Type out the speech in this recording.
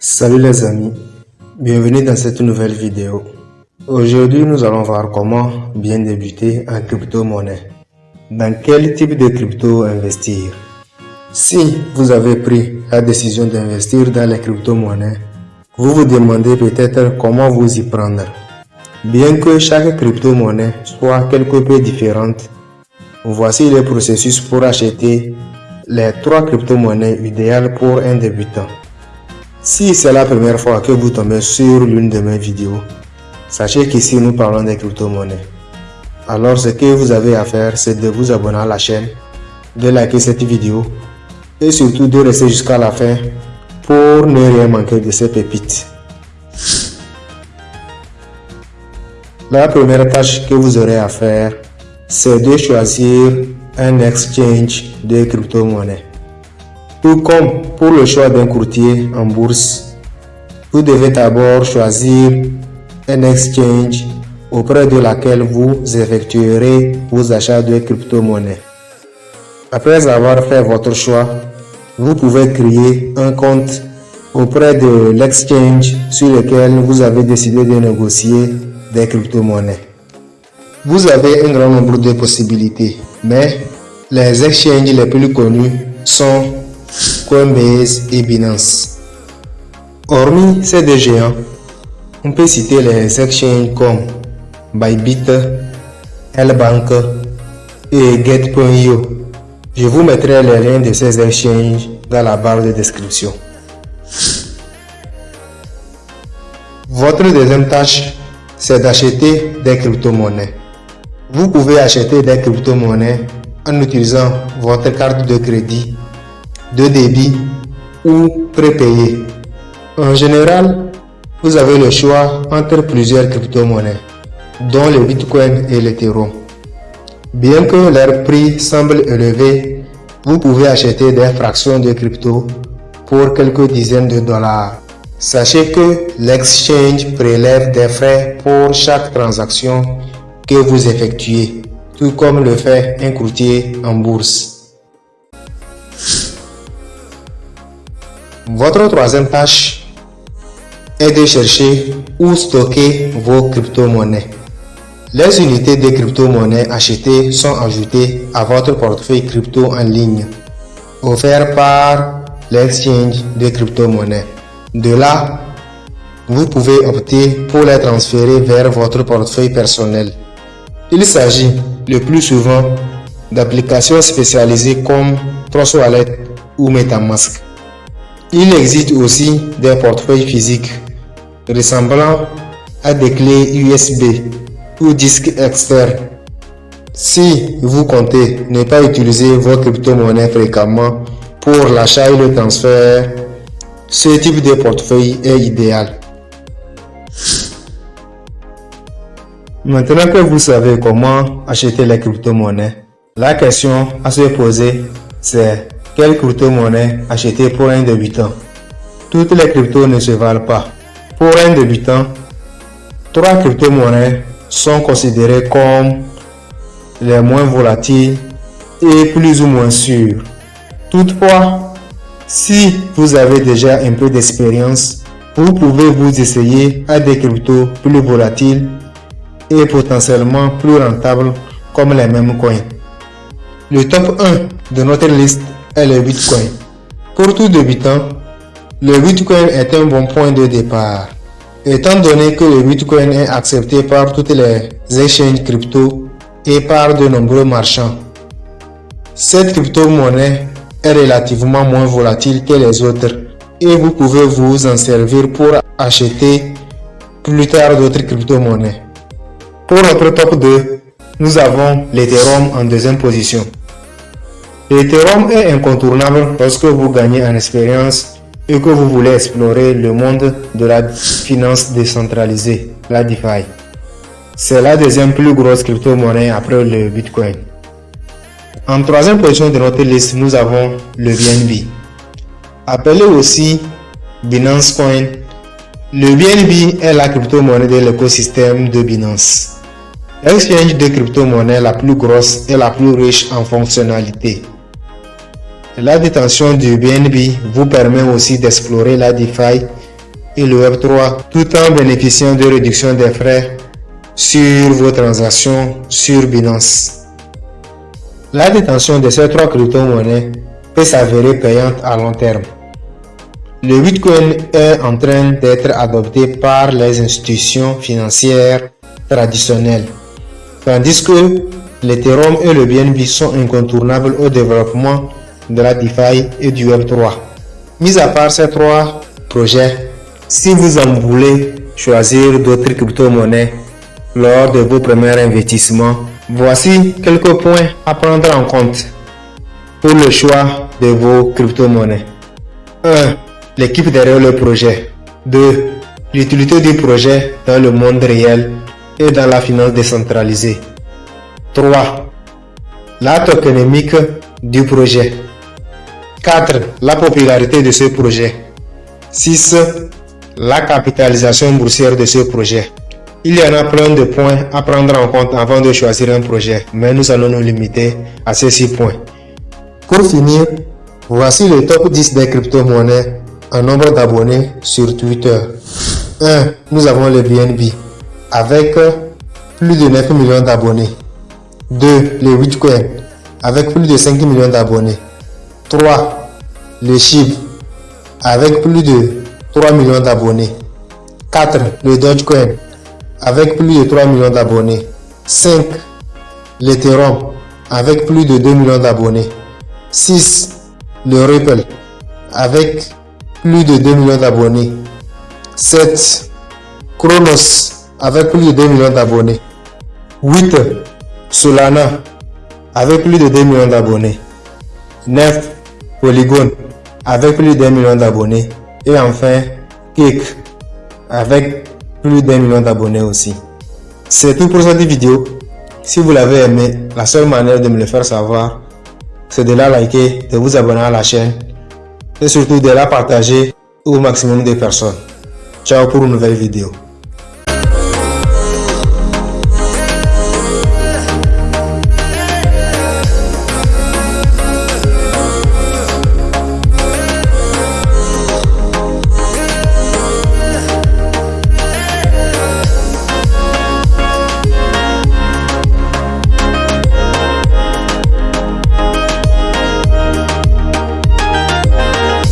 Salut les amis, bienvenue dans cette nouvelle vidéo. Aujourd'hui, nous allons voir comment bien débuter en crypto-monnaie. Dans quel type de crypto investir? Si vous avez pris la décision d'investir dans les crypto-monnaies, vous vous demandez peut-être comment vous y prendre. Bien que chaque crypto-monnaie soit quelque peu différente, voici le processus pour acheter les trois crypto-monnaies idéales pour un débutant. Si c'est la première fois que vous tombez sur l'une de mes vidéos, sachez qu'ici nous parlons des crypto-monnaies. Alors ce que vous avez à faire, c'est de vous abonner à la chaîne, de liker cette vidéo et surtout de rester jusqu'à la fin pour ne rien manquer de ces pépites. La première tâche que vous aurez à faire, c'est de choisir un exchange de crypto-monnaies. Tout comme pour le choix d'un courtier en bourse, vous devez d'abord choisir un exchange auprès de laquelle vous effectuerez vos achats de crypto-monnaies. Après avoir fait votre choix, vous pouvez créer un compte auprès de l'exchange sur lequel vous avez décidé de négocier des crypto-monnaies. Vous avez un grand nombre de possibilités, mais les exchanges les plus connus sont Coinbase et Binance. Hormis ces deux géants, on peut citer les exchanges comme Bybit, Lbank et Get.io. Je vous mettrai les liens de ces exchanges dans la barre de description. Votre deuxième tâche, c'est d'acheter des crypto-monnaies. Vous pouvez acheter des crypto-monnaies en utilisant votre carte de crédit de débit ou prépayé. En général, vous avez le choix entre plusieurs crypto-monnaies, dont le Bitcoin et l'Ethereum. Bien que leur prix semble élevé, vous pouvez acheter des fractions de crypto pour quelques dizaines de dollars. Sachez que l'exchange prélève des frais pour chaque transaction que vous effectuez, tout comme le fait un courtier en bourse. Votre troisième tâche est de chercher où stocker vos crypto-monnaies. Les unités de crypto-monnaies achetées sont ajoutées à votre portefeuille crypto en ligne, offert par l'exchange de crypto-monnaies. De là, vous pouvez opter pour les transférer vers votre portefeuille personnel. Il s'agit le plus souvent d'applications spécialisées comme Trust Wallet ou Metamask. Il existe aussi des portefeuilles physiques ressemblant à des clés USB ou disques externes. Si vous comptez ne pas utiliser vos crypto-monnaies fréquemment pour l'achat et le transfert, ce type de portefeuille est idéal. Maintenant que vous savez comment acheter les crypto-monnaies, la question à se poser c'est quelle crypto-monnaie acheter pour un débutant? Toutes les cryptos ne se valent pas. Pour un débutant, trois crypto-monnaies sont considérées comme les moins volatiles et plus ou moins sûres. Toutefois, si vous avez déjà un peu d'expérience, vous pouvez vous essayer à des cryptos plus volatiles et potentiellement plus rentables comme les mêmes coins. Le top 1 de notre liste le Bitcoin. Pour tout débutant, le Bitcoin est un bon point de départ. Étant donné que le Bitcoin est accepté par toutes les exchanges crypto et par de nombreux marchands, cette crypto-monnaie est relativement moins volatile que les autres et vous pouvez vous en servir pour acheter plus tard d'autres crypto-monnaies. Pour notre top 2, nous avons l'Ethereum en deuxième position. L'Ethereum est incontournable lorsque vous gagnez en expérience et que vous voulez explorer le monde de la finance décentralisée, la DeFi. C'est la deuxième plus grosse crypto-monnaie après le Bitcoin. En troisième position de notre liste, nous avons le BNB. Appelé aussi Binance Coin, le BNB est la crypto-monnaie de l'écosystème de Binance. L'exchange de crypto-monnaie la plus grosse et la plus riche en fonctionnalités. La détention du BNB vous permet aussi d'explorer la DeFi et le Web3 tout en bénéficiant de réduction des frais sur vos transactions sur Binance. La détention de ces trois crypto-monnaies peut s'avérer payante à long terme. Le Bitcoin est en train d'être adopté par les institutions financières traditionnelles, tandis que l'Ethereum et le BNB sont incontournables au développement de la DeFi et du Web3. Mis à part ces trois projets, si vous en voulez choisir d'autres crypto-monnaies lors de vos premiers investissements, voici quelques points à prendre en compte pour le choix de vos crypto-monnaies. 1. L'équipe derrière le projet. 2. L'utilité du projet dans le monde réel et dans la finance décentralisée. 3. L'acte économique du projet. 4. La popularité de ce projet. 6. La capitalisation boursière de ce projet. Il y en a plein de points à prendre en compte avant de choisir un projet, mais nous allons nous limiter à ces 6 points. Pour finir, voici le top 10 des crypto-monnaies en nombre d'abonnés sur Twitter. 1. Nous avons le BNB avec plus de 9 millions d'abonnés. 2. Le Bitcoin avec plus de 5 millions d'abonnés. 3. Le SHIB avec plus de 3 millions d'abonnés. 4. Le Dogecoin avec plus de 3 millions d'abonnés. 5. L'Ethereum avec plus de 2 millions d'abonnés. 6. Le Ripple avec plus de 2 millions d'abonnés. 7. Chronos avec plus de 2 millions d'abonnés. 8. Solana avec plus de 2 millions d'abonnés. 9. Polygon avec plus de 2 millions d'abonnés. Et enfin, Kik avec plus d'un million d'abonnés aussi. C'est tout pour cette vidéo. Si vous l'avez aimé, la seule manière de me le faire savoir, c'est de la liker, de vous abonner à la chaîne et surtout de la partager au maximum de personnes. Ciao pour une nouvelle vidéo.